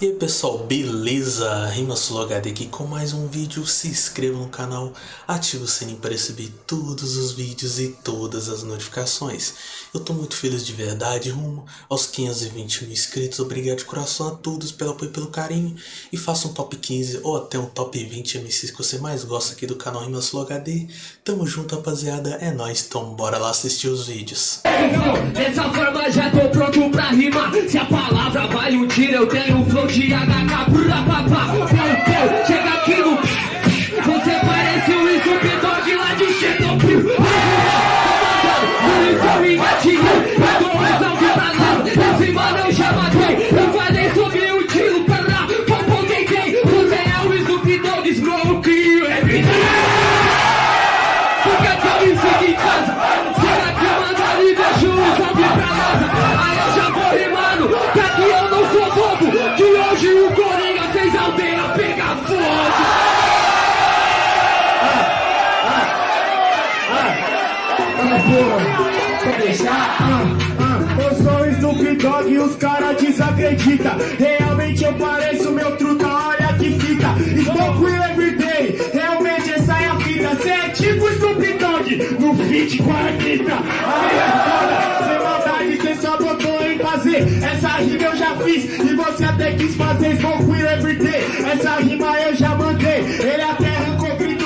E aí pessoal, beleza? RimaSuloHD aqui com mais um vídeo, se inscreva no canal, ative o sininho para receber todos os vídeos e todas as notificações. Eu tô muito feliz de verdade, rumo aos 520 mil inscritos, obrigado de coração a todos pelo apoio e pelo carinho. E faça um top 15 ou até um top 20 MCs que você mais gosta aqui do canal RimaSuloHD. Tamo junto rapaziada, é nóis, então bora lá assistir os vídeos. Dessa forma já tô pronto pra rimar Se a palavra um tiro eu tenho um flow de HK Brula papá, pau, pau, chega aqui no Você parece o Snoop Dogg lá de Chernobyl. Polícia me gatilhou, eu tô alto pra lá Esse mano eu já matei, eu falei sobre o tiro lá Papo tentei, você é o Snoop Dogg Smoke everyday eu sou o Snoop Dogg e os caras desacreditam. Realmente eu pareço meu truta, olha que fita. Smoke will everyday, realmente essa é a fita. Cê é tipo Snoop Dogg no feat com a Anitta. Aí é foda, sem maldade, cê só botou em fazer. Essa rima eu já fiz e você até quis fazer. Smoke will everyday, essa rima eu já mandei. Ele até arrancou grito,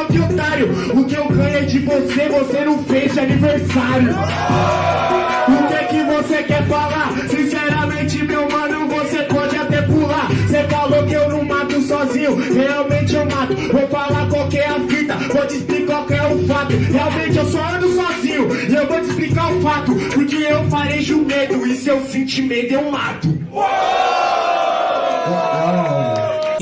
sozinho, ó que otário. O que eu ganho é de você, você não fez de aniversário. O que que você quer falar? Sinceramente, meu mano, você pode até pular. Você falou que eu não mato sozinho, realmente eu mato. Vou falar qual que é a fita, vou te explicar qual é o fato. Realmente eu só ando sozinho, e eu vou te explicar o fato. Porque eu farejo medo, e se eu sentir medo, eu mato.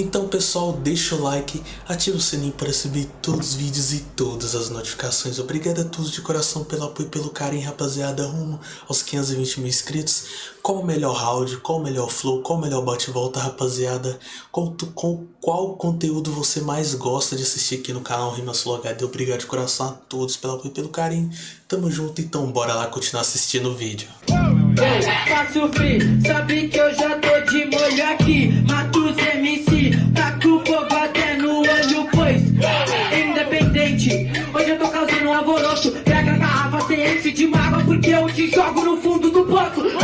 Então pessoal, deixa o like, ativa o sininho para receber todos os vídeos e todas as notificações. Obrigado a todos de coração pelo apoio e pelo carinho, rapaziada, rumo aos 520 mil inscritos. Qual o melhor round, qual o melhor flow, qual o melhor bate-volta, rapaziada? Tu- com qual conteúdo você mais gosta de assistir aqui no canal RimaSuloHD? Obrigado de coração a todos pelo apoio e pelo carinho. Tamo junto, então bora lá continuar assistindo o vídeo. Faço free, sabe que eu já tô de molho aqui. Mato os MC, taco fogo até no olho, pois Independente, hoje eu tô causando um alvoroço. Pega a garrafa, cê enche de mágoa Porque eu te jogo no fundo do poço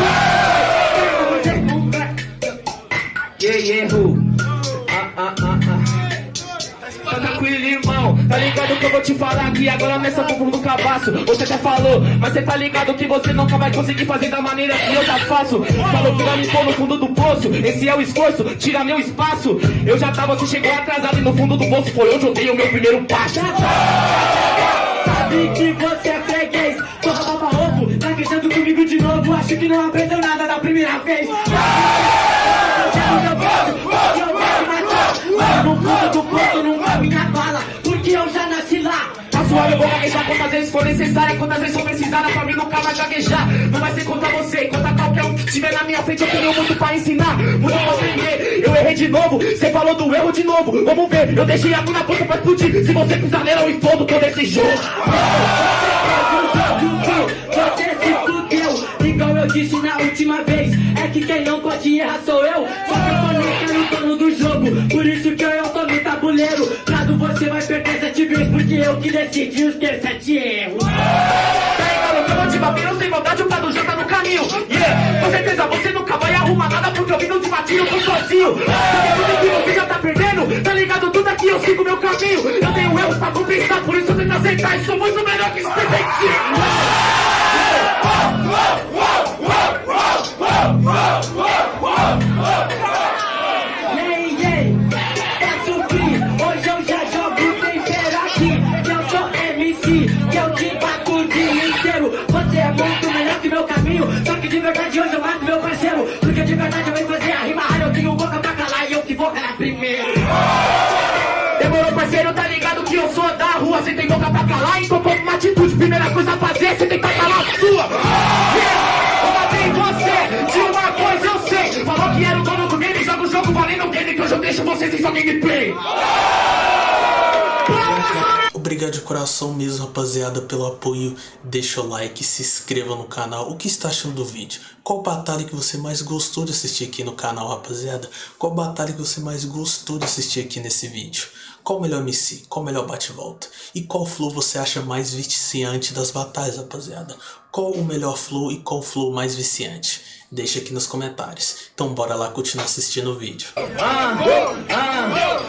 tranquilo, irmão. Tá ligado que eu vou te falar aqui agora nessa fundo do cabaço. Você até falou, mas você tá ligado que você nunca vai conseguir fazer da maneira que eu já faço. Falou que vai me pôr no fundo do poço. Esse é o esforço, tira meu espaço. Eu já tava, você chegou atrasado e no fundo do poço foi onde eu dei o meu primeiro passo. Sabe que você é freguês, porra baba ovo. Tá queixando comigo de novo, acho que não aprendeu nada da primeira vez. Quantas vezes for necessária, quantas vezes for precisada, pra mim nunca vai gaguejar. Não vai ser contra você, contra qualquer um que tiver na minha frente, eu tenho muito pra ensinar, muito pra aprender. Eu errei de novo, você falou do erro de novo. Vamos ver, eu deixei a na boca pra explodir. Se você pisar nela, eu explodo todo esse jogo. Você se fudeu, igual eu disse na última vez. É que quem não pode errar sou eu. Eu que decidi os teus sete erros. Tá ligado que eu sem maldade, o Prado já tá no caminho. Yeah, com certeza você nunca vai arrumar nada, porque eu vim de batinho, eu tô sozinho. Sabe tudo que você já tá perdendo? Tá ligado tudo aqui, eu sigo meu caminho. Eu tenho erros pra compensar, por isso eu tento aceitar. E sou muito melhor que esse Ei, primeiro. Demorou parceiro, tá ligado que eu sou da rua Você tem boca pra calar, então toma uma atitude Primeira coisa a fazer, você tem que calar a sua! Eu matei você, de uma coisa eu sei. Falou que era o dono do game, joga o jogo valendo game Que hoje eu deixo vocês em sua gameplay obrigado de coração mesmo, rapaziada, pelo apoio. Deixa o like, se inscreva no canal. O que está achando do vídeo? Qual batalha que você mais gostou de assistir aqui no canal, rapaziada? Qual batalha que você mais gostou de assistir aqui nesse vídeo? Qual melhor MC? Qual melhor bate-volta? E qual flow você acha mais viciante das batalhas, rapaziada? Qual o melhor flow e qual flow mais viciante? Deixa aqui nos comentários. Então bora lá continuar assistindo o vídeo. Ah, ah,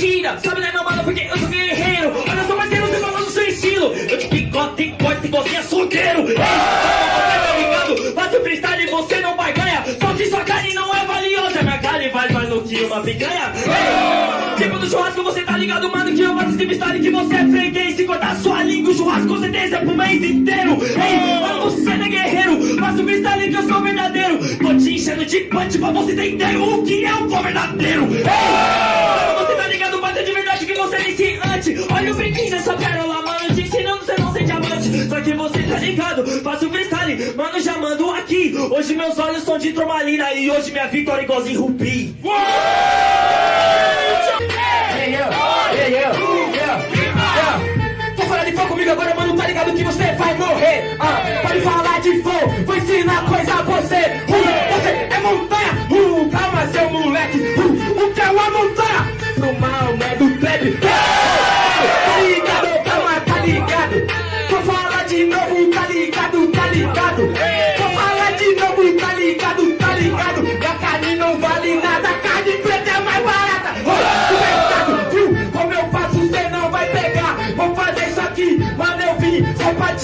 batida. Sabe, né, mano, porque eu sou guerreiro. Olha só, parceiro, você falando do seu estilo. Eu te picote corte quem é solteiro. Ei, você tá ligado? Faço freestyle e você não vai ganhar. Só que sua carne não é valiosa. Minha carne vale mais do que uma picanha. Ei, tipo do churrasco, você tá ligado, mano, que eu faço esse freestyle que você é freguês. Se cortar sua língua, o churrasco com certeza é pro mês inteiro. Ei, mano, você não é guerreiro. Faço freestyle que eu sou verdadeiro. Tô te enchendo de punch pra você entender o que é flow verdadeiro. Ei, Olha o brinquinho dessa pérola, mano, te ensinando você não ser diamante. Só que você tá ligado, faço freestyle, mano, já mando aqui. Hoje meus olhos são de turmalina e hoje minha vitória é igualzinho rubi. Hey, yo, yeah, yeah. Vou falar de fogo comigo agora, mano, tá ligado que você vai morrer. Ah, pode falar de fogo, vou ensinar coisa a você. Uh, você é montanha, uh, calma seu moleque. Uh, o que é uma montanha? Pro mal, né, do trap.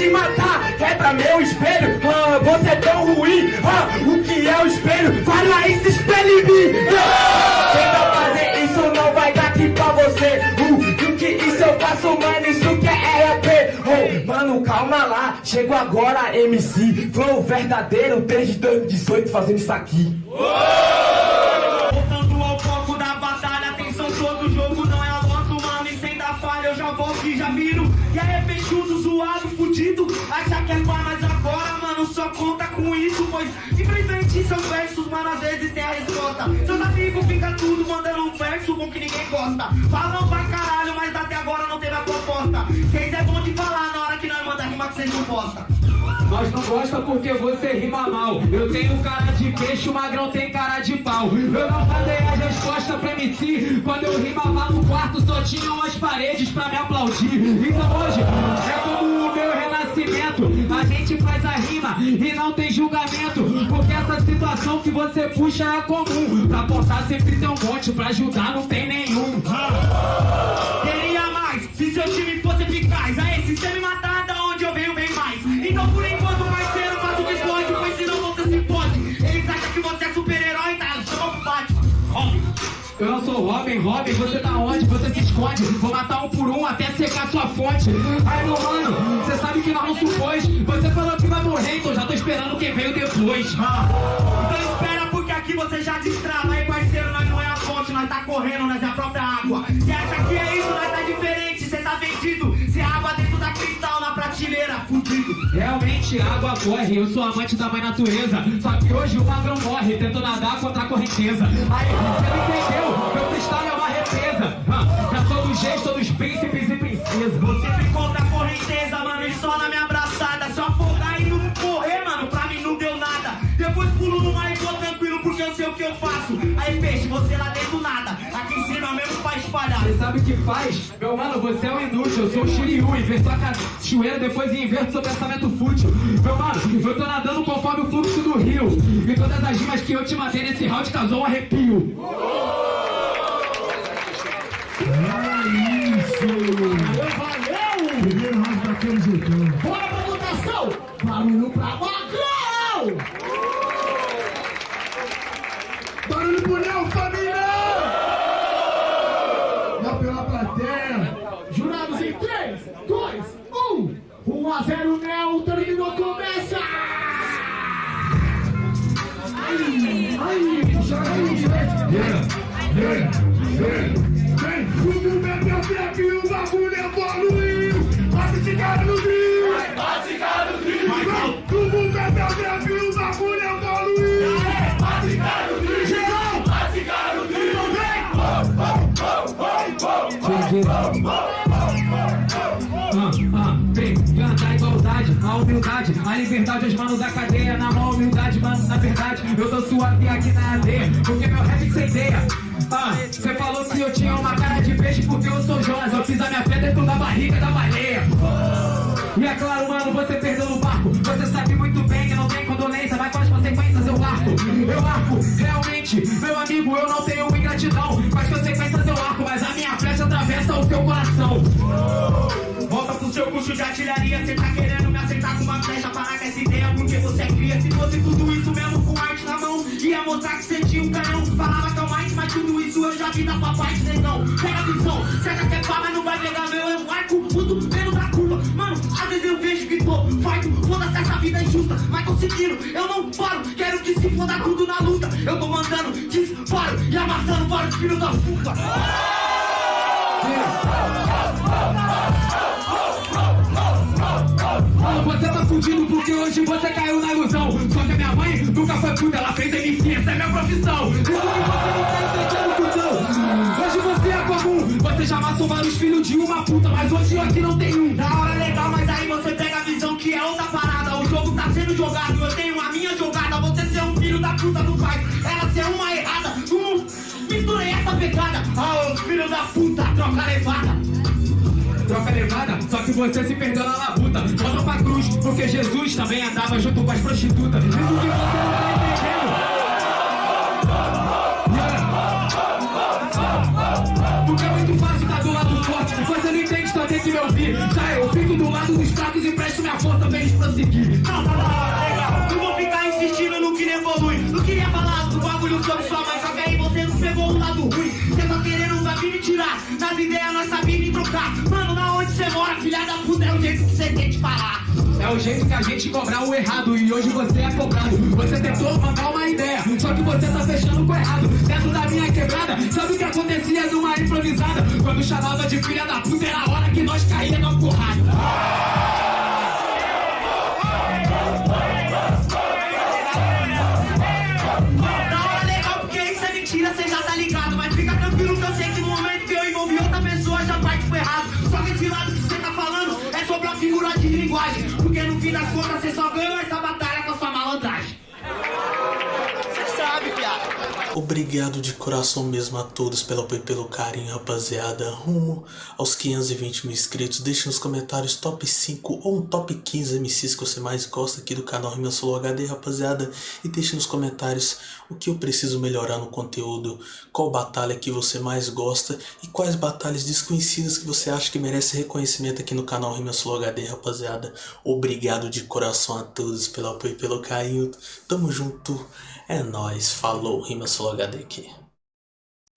Te matar. Quebra meu espelho, ah, você é tão ruim. Ah, o que é o espelho? Fala isso, espelho em mim. Ah, Tenta fazer isso, não vai dar aqui pra você. Uh, o que isso eu faço, mano, isso que é RP. Oh, mano, calma lá, chego agora, MC. Flow verdadeiro, desde 2018 fazendo isso aqui. Seus versos, mano, às vezes tem a resposta. Seus amigos ficam tudo mandando um verso bom que ninguém gosta. Falam pra caralho, mas até agora não teve a proposta. Vocês é bom de falar na hora que nós manda rima que vocês não postam. Nós não gosta porque você rima mal. Eu tenho cara de peixe, o magrão tem cara de pau. Eu não mandei as respostas pra MC. Quando eu rimava no quarto, só tinham as paredes pra me aplaudir. Então hoje é como o meu renascimento. A gente faz a rima e não tem julgamento. Porque essa situação que você puxa é comum. Pra portar sempre tem um monte, pra ajudar não tem nenhum. Queria mais, se seu time fosse eficaz. Aí, se você me matar, da onde eu venho, vem mais. Então, por enquanto, parceiro, faça o que pode, pois senão você se pode. Eles acham que você é super-herói, tá? Chama pro Batman. Robin. Eu não sou Robin, Robin, você tá onde? Você se esconde. Vou matar um por um até secar sua fonte. Aí, meu não supôs. Você falou que vai morrer, então já tô esperando quem veio depois. Então espera, porque aqui você já destrava. Aí, parceiro, nós não é a fonte, nós tá correndo, nós é a própria água. Você acha que é isso, nós tá diferente, você tá vendido. Você é água dentro da cristal na prateleira, fudido. Realmente, água corre, eu sou amante da mãe natureza. Só que hoje o magrão morre, tento nadar contra a correnteza. Aí, você não entendeu? Meu cristal é uma represa. Você lá dentro nada. Aqui em cima mesmo pra espalhar. Você sabe o que faz? Meu mano, você é um inútil, eu sou o Shiryu, inverto a cachoeira, depois inverto seu pensamento fútil. Meu mano, eu tô nadando conforme o fluxo do rio. E todas as rimas que eu te matei nesse round causou um arrepio. Primeiro round jeitão. Bora pra votação! Barulho pra Magrão! jogo começa! Ai, ai, joga aí, Yeah, vem, vem, vem, o mundo é meu trap e o bagulho é evoluiu, bate cigarro no grill, bate cigarro no grill, o mundo é meu trap e o bagulho é evoluiu, bate cigarro no grill, geral, bate cigarro no grill, então vem, vem, vem, vem, vem, vem, vem, vem, humildade, a liberdade, os manos da cadeia, na mão humildade, mano, na verdade, eu tô suave aqui na aldeia, porque meu rap sem ideia. Ah, você falou que eu tinha uma cara de peixe porque eu sou Jonas, eu fiz a minha fé dentro da barriga da baleia. E é claro, mano, você perdeu no barco, você tinha um canhão. Falava que é o mais, mas tudo isso eu já vi da sua parte, negão. Pega a visão, certa que é pá, mas não vai pegar meu, eu marco muito menos da curva. Mano, às vezes eu vejo que tô farto, foda-se essa vida injusta, mas tô seguindo, eu não paro, quero que se foda tudo na luta. Eu tô mandando disparo e amassando vários filhos da puta. Fudido porque hoje você caiu na ilusão. Só que a minha mãe nunca foi puta, ela fez MC, essa é minha profissão. Você não cuzão Hoje você é comum, você já matou vários filhos de uma puta Mas hoje aqui não tem um. Da hora legal, mas aí você pega a visão que é outra parada. O jogo tá sendo jogado, eu tenho a minha jogada. Você ser um filho da puta não faz, ela ser uma errada. Não misturei essa pegada. Ah, os filhos da puta, troca levada troca levada, só que você se perdeu na labuta. Volta pra cruz, porque Jesus também andava junto com as prostitutas. Isso que você não tá entendendo. Yeah. Porque é muito fácil estar do lado forte. Você não entende, só tem que me ouvir. Já eu fico do lado dos fracos e presto minha força pra eles prosseguir. Tirar. Nas ideias nós sabia me trocar. Mano, na onde você mora, filha da puta, é o jeito que você tem de falar. É o jeito que a gente cobrar o errado e hoje você é cobrado. Você tentou mandar uma ideia, só que você tá fechando com o errado. Dentro da minha quebrada, sabe o que acontecia numa improvisada? Quando chamava de filha da puta, era a hora que nós caía na porrada. Linguagem. Porque no fim das contas você só ganhou essa batalha com a sua malandragem. Você sabe, piada. Obrigado de coração mesmo a todos pelo apoio e pelo carinho, rapaziada. Rumo aos 520 mil inscritos. Deixe nos comentários top 5 ou um top 15 MCs que você mais gosta aqui do canal Rima Solo HD, rapaziada. E deixe nos comentários o que eu preciso melhorar no conteúdo, qual batalha que você mais gosta e quais batalhas desconhecidas que você acha que merece reconhecimento aqui no canal Rima Solo HD, rapaziada. Obrigado de coração a todos pelo apoio e pelo carinho. Tamo junto. É nóis. Falou, Rima Solo HD aqui.